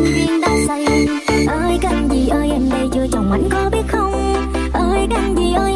nên duyên đã xây ơi, canh gì ơi, em đây chưa chồng anh có biết không? Ơi, canh gì ơi